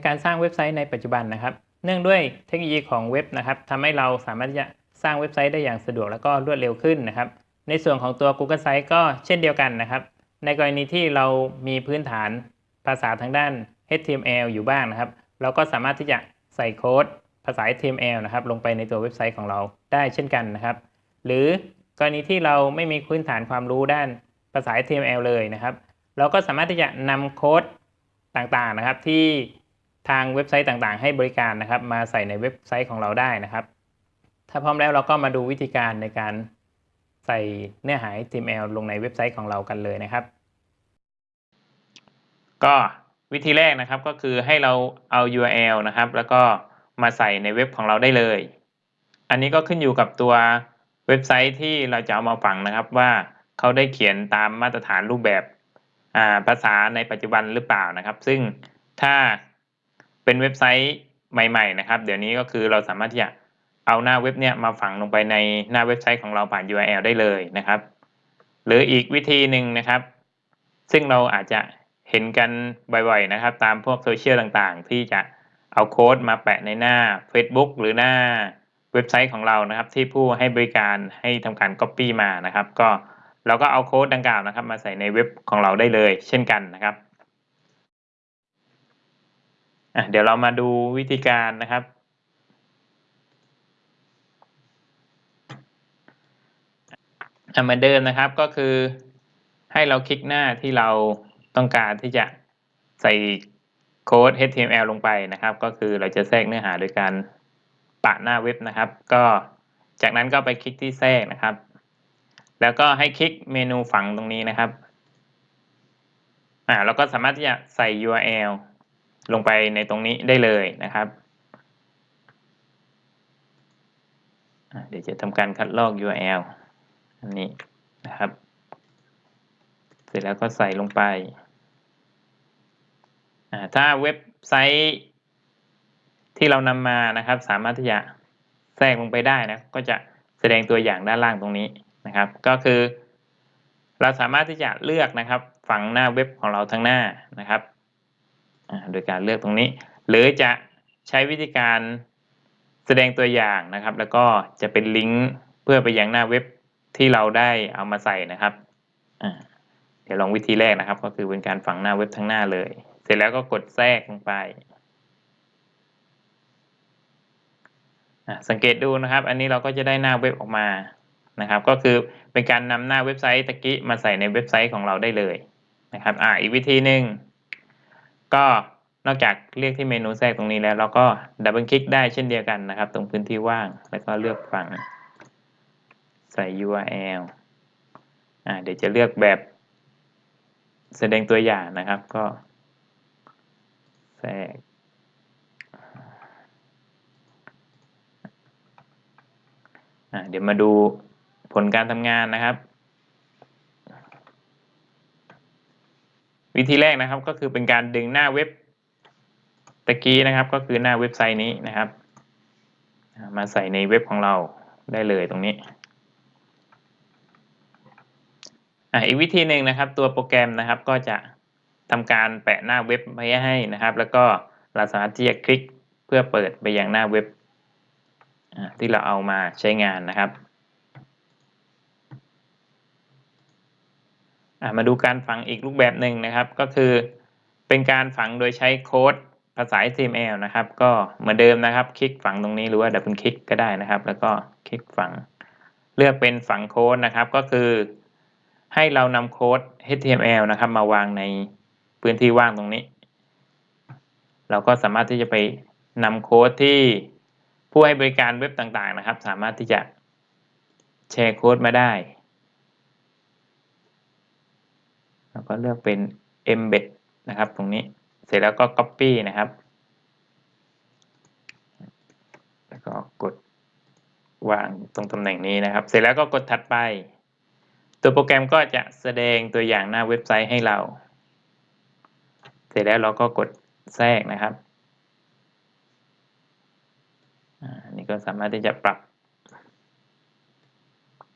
ในการสร้างเว็บไซต์ในปัจจุบันนะครับ เนื่องด้วยเทคโนโลยีของเว็บนะครับทำให้เราสามารถที่จะสร้างเว็บไซต์ได้อย่างสะดวกและก็รวดเร็วขึ้นนะครับ ในส่วนของตัว Google Site ก็เช่นเดียวกันนะครับ ในกรณีที่เรามีพื้นฐานภาษาทางด้าน HTML อยู่บ้างนะครับ เราก็สามารถที่จะใส่โค้ดภาษา HTML นะครับ ลงไปในตัวเว็บไซต์ของเราได้เช่นกันนะครับ หรือกรณีที่เราไม่มีพื้นฐานความรู้ด้านภาษา HTML เลยนะครับ เราก็สามารถที่จะนำโค้ดต่างๆนะครับที่ ทางเว็บไซต์ต่างๆ ให้บริการนะครับ มาใส่ในเว็บไซต์ของเราได้นะครับ ถ้าพร้อมแล้วเราก็มาดูวิธีการในการใส่เนื้อหา HTML ลงในเว็บไซต์ของเรากันเลยนะครับ ก็วิธีแรกนะครับก็คือให้เราเอา URL นะครับ แล้วก็มาใส่ในเว็บของเราได้เลย อันนี้ก็ขึ้นอยู่กับตัวเว็บไซต์ที่เราจะเอามาฝังนะครับว่าเขาได้เขียนตามมาตรฐานรูปแบบภาษาในปัจจุบันหรือเปล่านะครับ ซึ่งถ้า เป็นเว็บไซต์ใหม่ ๆ นะครับ เดี๋ยวนี้ก็คือเราสามารถที่จะเอาหน้าเว็บเนี่ยมาฝังลงไปในหน้าเว็บไซต์ของเราผ่าน URL ได้เลยนะครับ หรืออีกวิธีหนึ่งนะครับ ซึ่งเราอาจจะเห็นกันบ่อยๆนะครับ ตามพวกโซเชียลต่างๆ ที่จะเอาโค้ดมาแปะในหน้า Facebook หรือหน้าเว็บไซต์ของเรานะครับ ที่ผู้ให้บริการให้ทำการ Copy มานะครับ ก็เราก็เอาโค้ดดังกล่าวนะครับ มาใส่ในเว็บของเราได้เลย เช่นกันนะครับ เดี๋ยวเรามาดูวิธีการนะครับ เหมือนเดิมนะครับก็คือให้เราคลิกหน้าที่เราต้องการที่จะใส่โค้ด HTML ลงไปนะครับ ก็คือเราจะแทรกเนื้อหาโดยการปะหน้าเว็บนะครับ ก็จากนั้นก็ไปคลิกที่แทรกนะครับ แล้วก็ให้คลิกเมนูฝังตรงนี้นะครับอ่าเราก็สามารถที่จะใส่ URL ลงไปในตรงนี้ได้เลยนะครับ เดี๋ยวจะทำการคัดลอก URL อันนี้นะครับ เสร็จแล้วก็ใส่ลงไปถ้าเว็บไซต์ที่เรานำมานะครับ สามารถที่จะแทรกลงไปได้นะก็จะแสดงตัวอย่างด้านล่างตรงนี้นะครับ ก็คือ เราสามารถที่จะเลือกนะครับ ฝังหน้าเว็บของเราทั้งหน้านะครับ โดยการเลือกตรงนี้ หรือจะใช้วิธีการแสดงตัวอย่างนะครับ แล้วก็จะเป็นลิงก์เพื่อไปยังหน้าเว็บที่เราได้เอามาใส่นะครับเดี๋ยวลองวิธีแรกนะครับ ก็คือเป็นการฝังหน้าเว็บทั้งหน้าเลย เสร็จแล้วก็กดแทรกลงไปสังเกตดูนะครับ อันนี้เราก็จะได้หน้าเว็บออกมานะครับ ก็คือเป็นการนำหน้าเว็บไซต์ตะกี้มาใส่ในเว็บไซต์ของเราได้เลยนะครับ อ่าอีกวิธีหนึ่ง ก็นอกจากเรียกที่เมนูแทรกตรงนี้แล้ว เราก็ดับเบิลคลิกได้เช่นเดียวกันนะครับ ตรงพื้นที่ว่างแล้วก็เลือกฝั่งใส่ URL อ่าเดี๋ยวจะเลือกแบบ แสดงตัวอย่างนะครับก็แทรกอ่าเดี๋ยวมาดูผลการทำงานนะครับ วิธีแรกนะครับก็คือเป็นการดึงหน้าเว็บตะกี้นะครับ ก็คือหน้าเว็บไซต์นี้นะครับ มาใส่ในเว็บของเราได้เลยตรงนี้อ่าอีกวิธีหนึ่งนะครับ ตัวโปรแกรมนะครับก็จะทำการแปะหน้าเว็บไว้ให้นะครับ แล้วก็เราสามารถที่จะคลิกเพื่อเปิดไปยังหน้าเว็บที่เราเอามาใช้งานนะครับ มาดูการฝังอีกรูปแบบหนึ่งนะครับ ก็คือเป็นการฝังโดยใช้โค้ดภาษา HTML นะครับ ก็เหมือนเดิมนะครับ คลิกฝังตรงนี้หรือว่าดับเบิลคลิกก็ได้นะครับ แล้วก็คลิกฝัง เลือกเป็นฝังโค้ดนะครับ ก็คือ ให้เรานำโค้ด HTML นะครับ มาวางในพื้นที่ว่างตรงนี้ เราก็สามารถที่จะไปนำโค้ดที่ผู้ให้บริการเว็บต่างๆนะครับ สามารถที่จะแชร์โค้ดมาได้ แล้วก็เลือกเป็น embed นะครับ ตรงนี้เสร็จแล้วก็ copy นะครับ แล้วก็กดวางตรงตำแหน่งนี้นะครับ เสร็จแล้วก็กดถัดไป ตัวโปรแกรมก็จะแสดงตัวอย่างหน้าเว็บไซต์ให้เรา เสร็จแล้วเราก็กดแทรกนะครับอันนี้ก็สามารถที่จะปรับ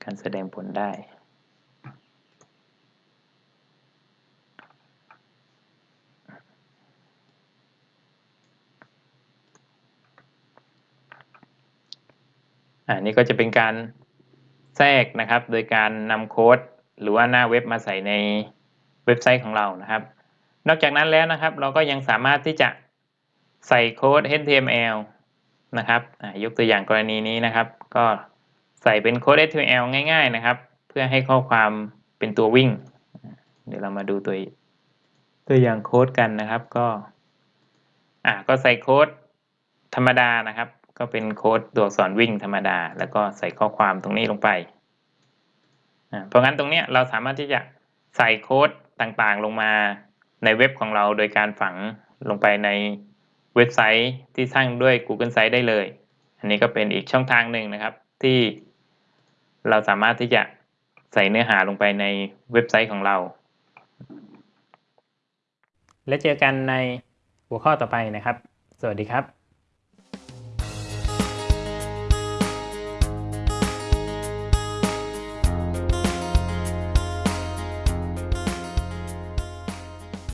การแสดงผลได้ อันนี้ก็จะเป็นการแทรกนะครับ โดยการนำโค้ดหรือว่าหน้าเว็บมาใส่ในเว็บไซต์ของเรานะครับ นอกจากนั้นแล้วนะครับ เราก็ยังสามารถที่จะใส่โค้ด HTML นะครับยกตัวอย่างกรณีนี้นะครับ ก็ใส่เป็นโค้ด HTML ง่ายๆนะครับ เพื่อให้ข้อความเป็นตัววิ่ง เดี๋ยวเรามาดูตัวตัวอย่างโค้ดกันนะครับ ก็อ่าก็ใส่โค้ดธรรมดานะครับ ก็เป็นโค้ดตัวอักษรวิ่งธรรมดา แล้วก็ใส่ข้อความตรงนี้ลงไป เพราะงั้นตรงนี้เราสามารถที่จะใส่โค้ดต่างๆลงมาในเว็บของเราโดยการฝังลงไปในเว็บไซต์ที่สร้างด้วย Google Sites ได้เลย อันนี้ก็เป็นอีกช่องทางหนึ่งนะครับ ที่เราสามารถที่จะใส่เนื้อหาลงไปในเว็บไซต์ของเรา และเจอกันในหัวข้อต่อไปนะครับ สวัสดีครับ